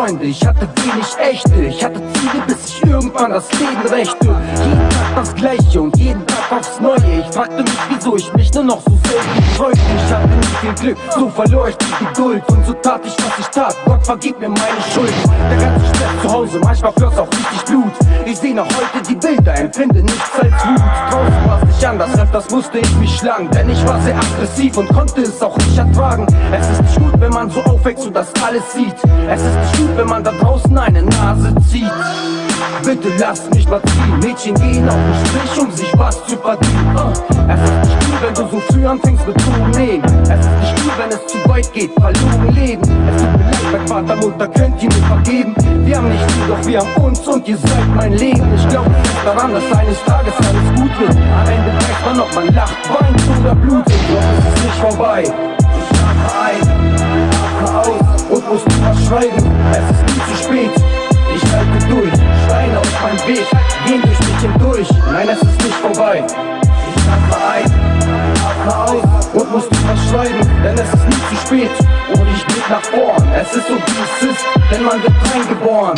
Freunde, ich hatte wenig echte Ich hatte Ziele, bis ich irgendwann das Leben rächte. Jeden Tag das Gleiche und jeden Tag aufs Neue. Ich fragte mich, wieso ich mich nur noch so selten freute Ich hatte nicht viel Glück, so verlor ich die Geduld. Und so tat ich, was ich tat, Gott vergib mir meine Schuld. Der ganze Stress zu Hause, manchmal floss auch richtig Blut. Ich seh noch heute die Bilder, empfinde nichts als Wut anders, öfters musste ich mich schlagen. Denn ich war sehr aggressiv und konnte es auch nicht ertragen. Es ist nicht gut, wenn man so aufwächst und das alles sieht. Es ist nicht gut, wenn man da draußen eine Nase zieht. Bitte lass mich mal ziehen. Mädchen gehen auf den Strich, um sich was zu verdienen. Uh. Es ist nicht gut, wenn du so früh anfängst mit Drogen nehmen Es ist nicht gut, wenn es zu weit geht, verloren leben Vater, Mutter, könnt ihr mir vergeben. Wir haben nicht viel, doch wir haben uns und ihr seid mein Leben. Ich glaube daran, dass eines Tages alles gut wird. Am Ende weiß man, ob man lacht, weint oder blutet. Doch es ist nicht vorbei. Ich atme ein, atme aus und muss nicht was schreiben Es ist nie zu spät. Ich halte durch, Steine auf meinem Weg gehen durch mich hindurch. Nein, es ist nicht vorbei. Ich atme ein, atme aus und muss nicht was schreiben, denn es ist nie zu spät. Ich blick nach vorn, es ist so wie es ist, denn man wird reingeboren.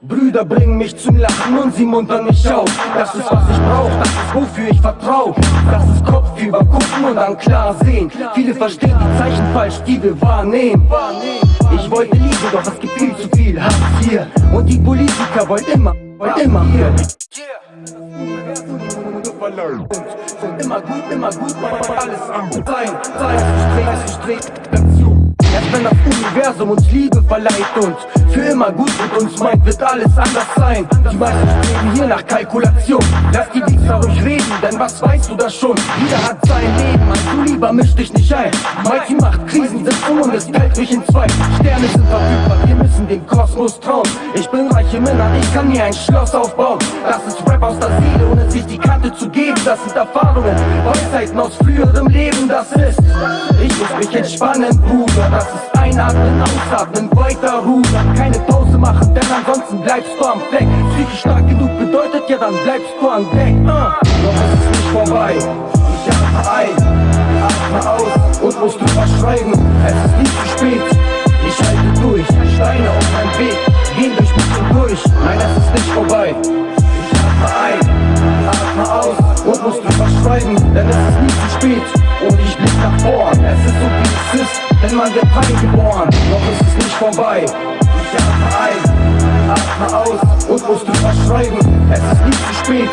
Brüder bringen mich zum Lachen und sie muntern mich auf. Das ist was ich brauch, das ist wofür ich vertrau. Das ist Kopf über gucken und dann klar sehen. Viele verstehen die Zeichen falsch, die wir wahrnehmen Ich wollte Liebe, doch es gibt viel zu viel Hass hier. Und die Politiker wollen immer, wollen immer hier. Und immer gut, immer gut, alles am Sein, ich dreh, ich dreh, Erst wenn das Universum uns Liebe verleiht und für immer gut mit uns meint, wird alles anders sein. Die meisten streben hier nach Kalkulation. Lass die Wichser ruhig reden, denn was weißt du da schon? Jeder hat sein Leben, lieber misch dich nicht ein. Mighty macht Krisen, sind um und es teilt mich in zwei. Sterne sind verfügbar, wir müssen den Kosmos trauen. Ich bin reiche Männer, ich kann mir ein Schloss aufbauen. Das ist Rap aus der Seele, ohne sich die Kante zu geben. Das sind Erfahrungen, Weisheiten aus früherem Leben. Das ist, ich muss mich entspannen, Bruder. Das ist einatmen, ausatmen, weiter rudern. Keine Pause machen, denn ansonsten bleibst du am Fleck. Psychisch stark genug bedeutet ja, dann bleibst du an Deck. Uh. Doch es ist nicht vorbei, ich atme ein, aus und muss drüber schreiben Es ist nicht zu spät, ich halte durch. Steine auf meinem Weg, gehen durch mich hindurch. Nein, es ist nicht vorbei, ich atme ein, atme aus. Und muss drüber schreiben Denn es ist nie zu spät. Und ich blick nach vorn. Es ist so wie es ist. Denn man wird reingeboren, doch es ist nicht vorbei. Ich atme ein, atme aus. Und muss drüber schreiben, es ist nicht zu spät.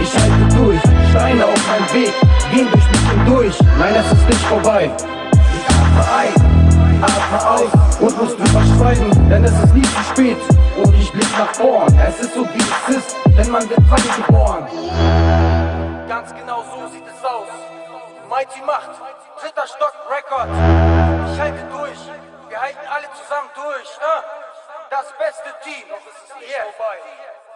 Ich halte durch, Steine auf meinem Weg, gehen durch mich hindurch, nein es ist nicht vorbei. Ich atme ein, atme aus und muss drüber schreiben, denn es ist nie zu spät. Und ich blick nach vorn, es ist so wie es ist, denn man wird reingeboren. Ganz genau so sieht es aus. Mighty Macht, dritter Stock Record. Ich halte durch, wir halten alle zusammen durch. Äh? Das beste Team, noch ist nicht vorbei.